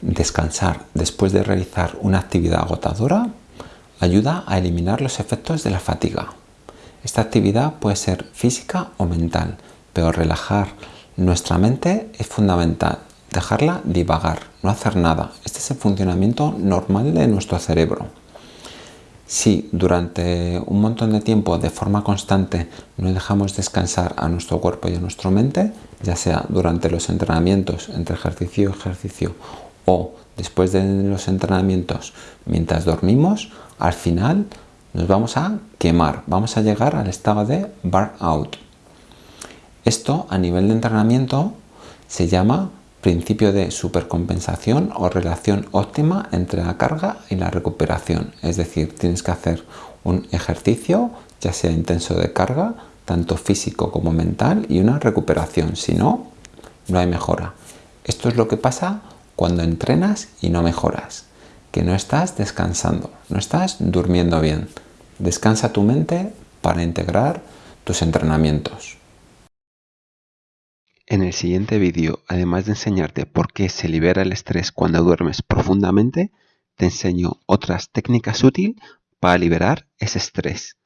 Descansar después de realizar una actividad agotadora ayuda a eliminar los efectos de la fatiga. Esta actividad puede ser física o mental, pero relajar nuestra mente es fundamental. Dejarla divagar, no hacer nada. Este es el funcionamiento normal de nuestro cerebro. Si durante un montón de tiempo, de forma constante, no dejamos descansar a nuestro cuerpo y a nuestra mente, ya sea durante los entrenamientos, entre ejercicio y ejercicio, o después de los entrenamientos mientras dormimos, al final nos vamos a quemar, vamos a llegar al estado de burnout. Esto a nivel de entrenamiento se llama principio de supercompensación o relación óptima entre la carga y la recuperación. Es decir, tienes que hacer un ejercicio, ya sea intenso de carga, tanto físico como mental, y una recuperación. Si no, no hay mejora. Esto es lo que pasa cuando entrenas y no mejoras. Que no estás descansando, no estás durmiendo bien. Descansa tu mente para integrar tus entrenamientos. En el siguiente vídeo, además de enseñarte por qué se libera el estrés cuando duermes profundamente, te enseño otras técnicas útiles para liberar ese estrés.